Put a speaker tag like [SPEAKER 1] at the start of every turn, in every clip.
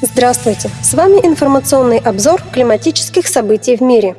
[SPEAKER 1] Здравствуйте! С вами информационный обзор климатических событий в мире.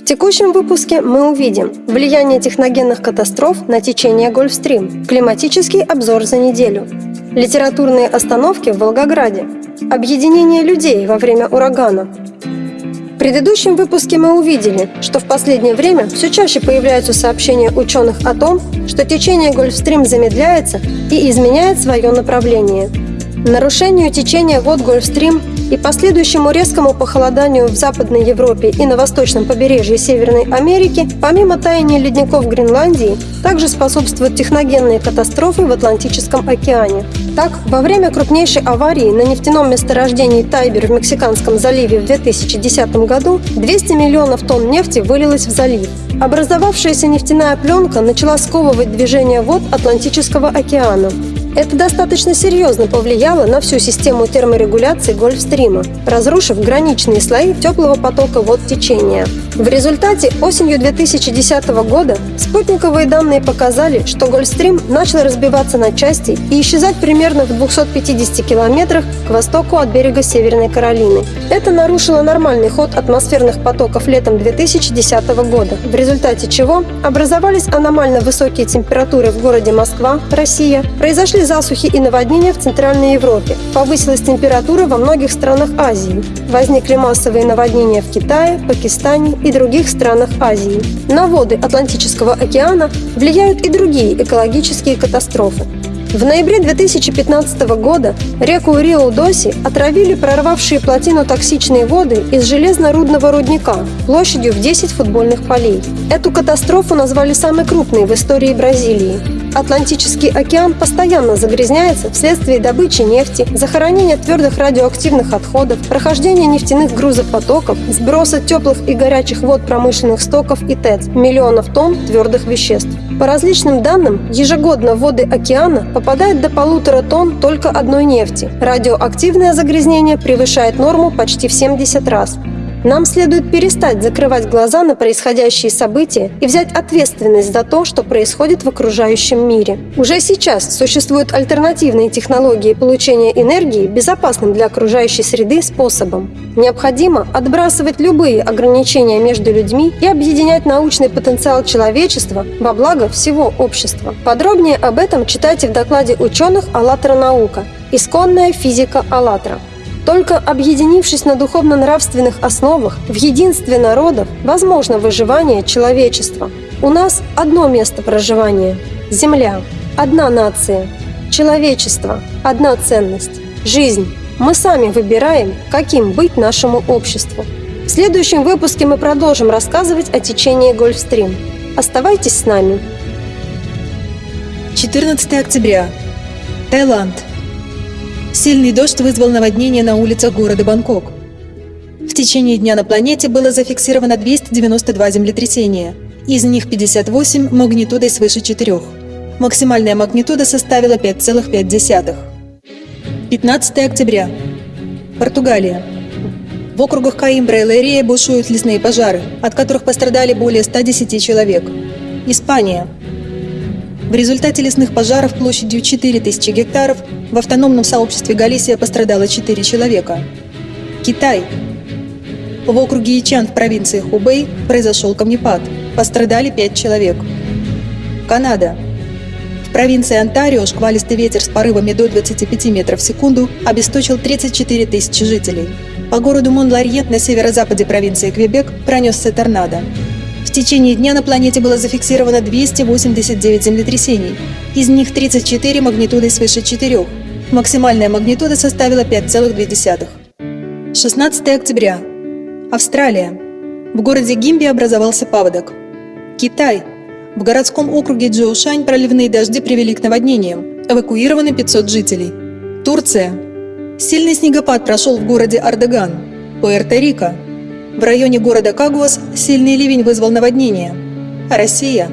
[SPEAKER 1] В текущем выпуске мы увидим влияние техногенных катастроф на течение Гольфстрим, климатический обзор за неделю, литературные остановки в Волгограде, объединение людей во время урагана. В предыдущем выпуске мы увидели, что в последнее время все чаще появляются сообщения ученых о том, что течение Гольфстрим замедляется и изменяет свое направление – Нарушению течения вод Гольфстрим и последующему резкому похолоданию в Западной Европе и на восточном побережье Северной Америки, помимо таяния ледников Гренландии, также способствуют техногенные катастрофы в Атлантическом океане. Так, во время крупнейшей аварии на нефтяном месторождении Тайбер в Мексиканском заливе в 2010 году 200 миллионов тонн нефти вылилось в залив. Образовавшаяся нефтяная пленка начала сковывать движение вод Атлантического океана. Это достаточно серьезно повлияло на всю систему терморегуляции Гольфстрима, разрушив граничные слои теплого потока вод течения. В результате осенью 2010 года спутниковые данные показали, что Гольфстрим начал разбиваться на части и исчезать примерно в 250 километрах к востоку от берега Северной Каролины. Это нарушило нормальный ход атмосферных потоков летом 2010 года, в результате чего образовались аномально высокие температуры в городе Москва, Россия, произошли засухи и наводнения в Центральной Европе. Повысилась температура во многих странах Азии. Возникли массовые наводнения в Китае, Пакистане и других странах Азии. На воды Атлантического океана влияют и другие экологические катастрофы. В ноябре 2015 года реку Рио-Доси отравили прорвавшие плотину токсичные воды из железно-рудного рудника площадью в 10 футбольных полей. Эту катастрофу назвали самой крупной в истории Бразилии. Атлантический океан постоянно загрязняется вследствие добычи нефти, захоронения твердых радиоактивных отходов, прохождения нефтяных грузопотоков, сброса теплых и горячих вод промышленных стоков и ТЭЦ, миллионов тонн твердых веществ. По различным данным, ежегодно в воды океана попадает до полутора тонн только одной нефти. Радиоактивное загрязнение превышает норму почти в 70 раз. Нам следует перестать закрывать глаза на происходящие события и взять ответственность за то, что происходит в окружающем мире. Уже сейчас существуют альтернативные технологии получения энергии безопасным для окружающей среды способом. Необходимо отбрасывать любые ограничения между людьми и объединять научный потенциал человечества во благо всего общества. Подробнее об этом читайте в докладе ученых «АЛЛАТРА наука» «Исконная физика АЛЛАТРА». Только объединившись на духовно-нравственных основах в единстве народов, возможно выживание человечества. У нас одно место проживания – Земля, одна нация, человечество, одна ценность, жизнь. Мы сами выбираем, каким быть нашему обществу. В следующем выпуске мы продолжим рассказывать о течении Гольфстрим. Оставайтесь с нами.
[SPEAKER 2] 14 октября. Таиланд. Сильный дождь вызвал наводнение на улицах города Бангкок. В течение дня на планете было зафиксировано 292 землетрясения, из них 58 магнитудой свыше 4. Максимальная магнитуда составила 5,5. 15 октября. Португалия. В округах Каимбра и Лерия бушуют лесные пожары, от которых пострадали более 110 человек. Испания. В результате лесных пожаров площадью 4000 гектаров в автономном сообществе Галисия пострадало 4 человека. Китай. В округе Ичан в провинции Хубэй произошел камнепад. Пострадали 5 человек. Канада. В провинции Онтарио шквалистый ветер с порывами до 25 метров в секунду обесточил 34 тысячи жителей. По городу Мон-Ларьет на северо-западе провинции Квебек пронесся торнадо. В течение дня на планете было зафиксировано 289 землетрясений, из них 34 магнитудой свыше 4. Максимальная магнитуда составила 5,2. 16 октября. Австралия. В городе Гимби образовался паводок. Китай. В городском округе Джоушань проливные дожди привели к наводнениям. Эвакуированы 500 жителей. Турция. Сильный снегопад прошел в городе Ардеган. Пуэрто-Рико. В районе города Кагуас сильный ливень вызвал наводнение. Россия.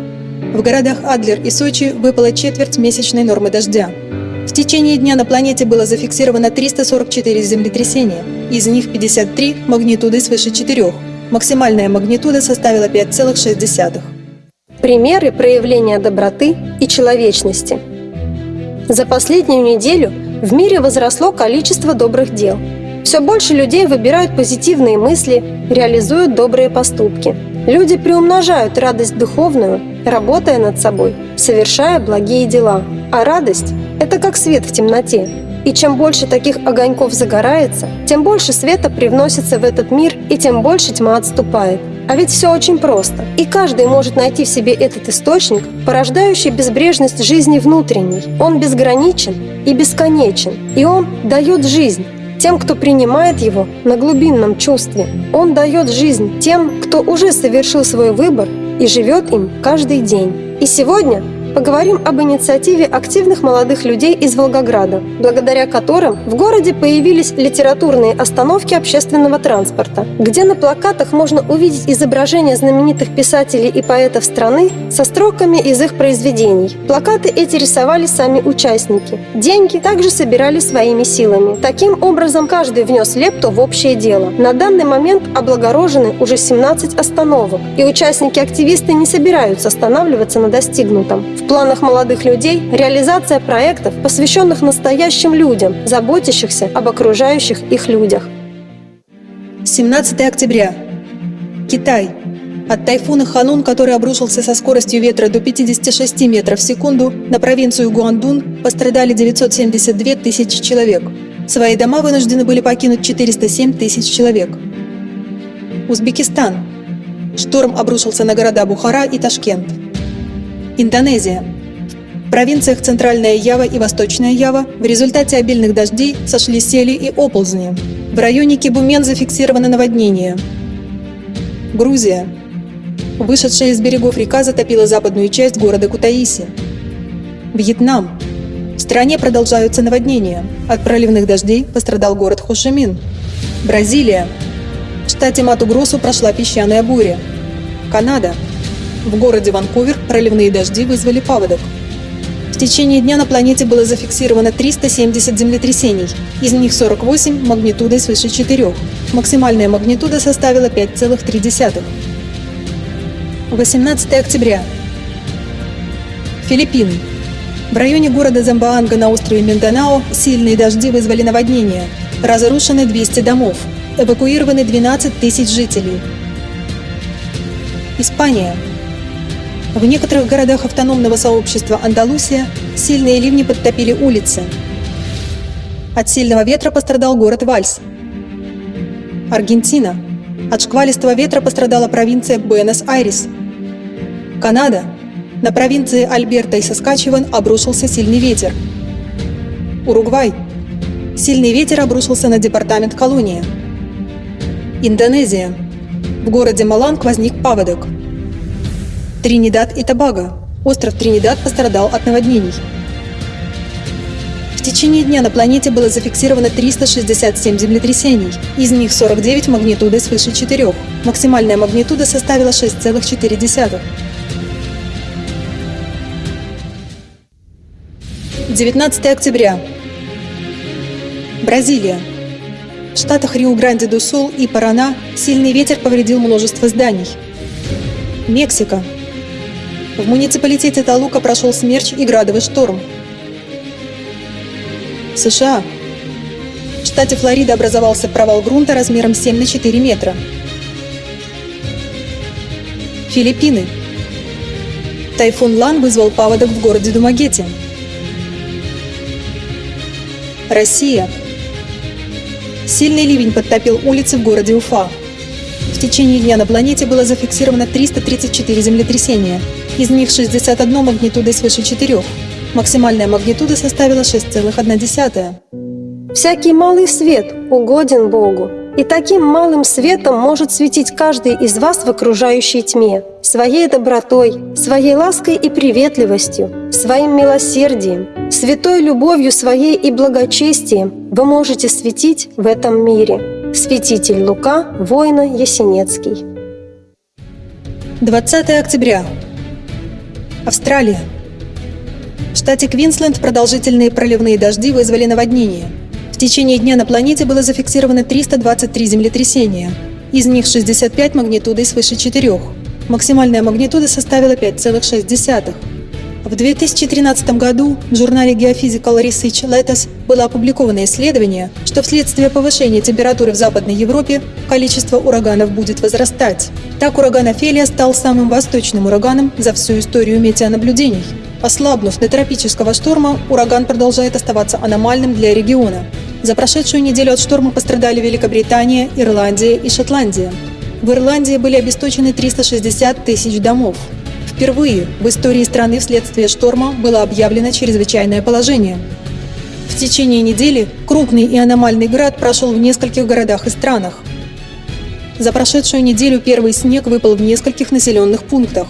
[SPEAKER 2] В городах Адлер и Сочи выпала четверть месячной нормы дождя. В течение дня на планете было зафиксировано 344 землетрясения, из них 53 магнитудой свыше 4. Максимальная магнитуда составила 5,6.
[SPEAKER 1] Примеры проявления доброты и человечности. За последнюю неделю в мире возросло количество добрых дел – Все больше людей выбирают позитивные мысли, реализуют добрые поступки. Люди приумножают радость духовную, работая над собой, совершая благие дела. А радость – это как свет в темноте. И чем больше таких огоньков загорается, тем больше света привносится в этот мир, и тем больше тьма отступает. А ведь все очень просто. И каждый может найти в себе этот источник, порождающий безбрежность жизни внутренней. Он безграничен и бесконечен. И он дает жизнь тем, кто принимает его на глубинном чувстве. Он дает жизнь тем, кто уже совершил свой выбор и живет им каждый день. И сегодня поговорим об инициативе активных молодых людей из Волгограда, благодаря которым в городе появились литературные остановки общественного транспорта, где на плакатах можно увидеть изображения знаменитых писателей и поэтов страны со строками из их произведений. Плакаты эти рисовали сами участники. Деньги также собирали своими силами. Таким образом, каждый внес лепту в общее дело. На данный момент облагорожены уже 17 остановок, и участники-активисты не собираются останавливаться на достигнутом. В планах молодых людей реализация проектов, посвященных настоящим людям, заботящихся об окружающих их людях.
[SPEAKER 2] 17 октября. Китай. От тайфуна Ханун, который обрушился со скоростью ветра до 56 метров в секунду, на провинцию Гуандун пострадали 972 тысячи человек. Свои дома вынуждены были покинуть 407 тысяч человек. Узбекистан. Шторм обрушился на города Бухара и Ташкент. Индонезия. В провинциях Центральная Ява и Восточная Ява в результате обильных дождей сошли сели и оползни. В районе Кибумен зафиксировано наводнение. Грузия. Вышедшая из берегов река затопила западную часть города Кутаиси. Вьетнам. В стране продолжаются наводнения. От проливных дождей пострадал город Хошимин. Бразилия. В штате Мату-Гросу прошла песчаная буря. Канада. В городе Ванкувер проливные дожди вызвали паводок. В течение дня на планете было зафиксировано 370 землетрясений, из них 48 магнитудой свыше 4. Максимальная магнитуда составила 5,3. 18 октября. Филиппины. В районе города Замбаанга на острове Минданао сильные дожди вызвали наводнение. Разрушены 200 домов. Эвакуированы 12 тысяч жителей. Испания. В некоторых городах автономного сообщества Андалусия сильные ливни подтопили улицы. От сильного ветра пострадал город Вальс. Аргентина. От шквалистого ветра пострадала провинция Буэнос-Айрес. Канада. На провинции Альберта и Соскачеван обрушился сильный ветер. Уругвай. Сильный ветер обрушился на департамент Колония. Индонезия. В городе Маланг возник паводок – Тринидад и Тобаго. Остров Тринидад пострадал от наводнений. В течение дня на планете было зафиксировано 367 землетрясений, из них 49 магнитудой свыше 4. Максимальная магнитуда составила 6,4. 19 октября. Бразилия. В штатах Рио-Гранде-до-Сул и Парана сильный ветер повредил множество зданий. Мексика. В муниципалитете Талука прошел смерч и градовый шторм. США. В штате Флорида образовался провал грунта размером 7 на 4 метра. Филиппины. Тайфун Лан вызвал паводок в городе Думагете. Россия. Сильный ливень подтопил улицы в городе Уфа. В течение дня на планете было зафиксировано 334 землетрясения – из них 61 магнитудой свыше 4. Максимальная магнитуда составила 6,1.
[SPEAKER 1] Всякий малый свет угоден Богу, и таким малым светом может светить каждый из вас в окружающей тьме, своей добротой, своей лаской и приветливостью, своим милосердием, святой любовью своей и благочестием вы можете светить в этом мире. Святитель Лука, воина Есенецкий.
[SPEAKER 2] 20 октября. Австралия. В штате Квинсленд продолжительные проливные дожди вызвали наводнение. В течение дня на планете было зафиксировано 323 землетрясения, из них 65 магнитудой свыше 4. Максимальная магнитуда составила 5,6. В 2013 году в журнале Geophysical Research Letters было опубликовано исследование, что вследствие повышения температуры в Западной Европе количество ураганов будет возрастать. Так ураган Офелия стал самым восточным ураганом за всю историю метеонаблюдений. Ослабнув до тропического шторма, ураган продолжает оставаться аномальным для региона. За прошедшую неделю от шторма пострадали Великобритания, Ирландия и Шотландия. В Ирландии были обесточены 360 тысяч домов. Впервые в истории страны вследствие шторма было объявлено чрезвычайное положение. В течение недели крупный и аномальный град прошел в нескольких городах и странах. За прошедшую неделю первый снег выпал в нескольких населенных пунктах.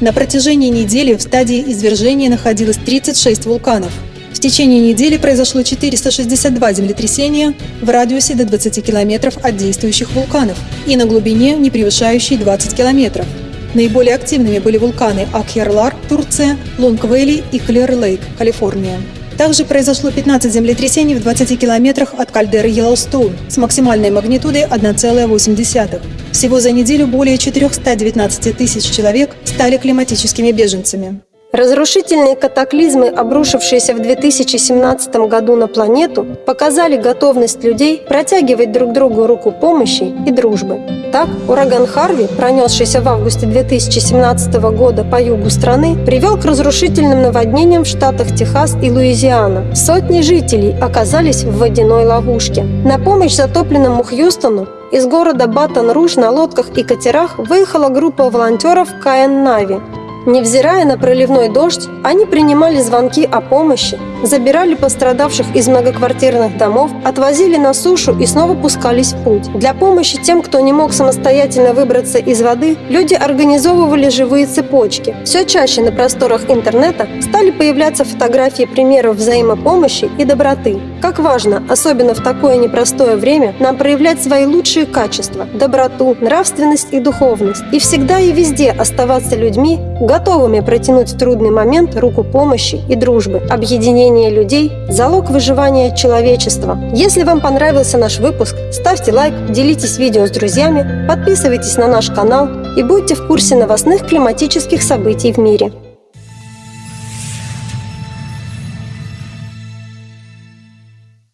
[SPEAKER 2] На протяжении недели в стадии извержения находилось 36 вулканов. В течение недели произошло 462 землетрясения в радиусе до 20 километров от действующих вулканов и на глубине, не превышающей 20 километров. Наиболее активными были вулканы Акьярлар, Турция, Лонг-Вэлли и Клер-Лейк, Калифорния. Также произошло 15 землетрясений в 20 километрах от кальдеры Йеллоустоун с максимальной магнитудой 1,8. Всего за неделю более 419 тысяч человек стали климатическими беженцами.
[SPEAKER 1] Разрушительные катаклизмы, обрушившиеся в 2017 году на планету, показали готовность людей протягивать друг другу руку помощи и дружбы. Так, ураган Харви, пронесшийся в августе 2017 года по югу страны, привел к разрушительным наводнениям в штатах Техас и Луизиана. Сотни жителей оказались в водяной ловушке. На помощь затопленному Хьюстону из города Батон-Руж на лодках и катерах выехала группа волонтеров КН «Нави», Невзирая на проливной дождь, они принимали звонки о помощи, забирали пострадавших из многоквартирных домов, отвозили на сушу и снова пускались в путь. Для помощи тем, кто не мог самостоятельно выбраться из воды, люди организовывали живые цепочки. Все чаще на просторах интернета стали появляться фотографии примеров взаимопомощи и доброты. Как важно, особенно в такое непростое время, нам проявлять свои лучшие качества – доброту, нравственность и духовность. И всегда и везде оставаться людьми, готовыми протянуть в трудный момент руку помощи и дружбы. Объединение людей – залог выживания человечества. Если вам понравился наш выпуск, ставьте лайк, делитесь видео с друзьями, подписывайтесь на наш канал и будьте в курсе новостных климатических событий в мире.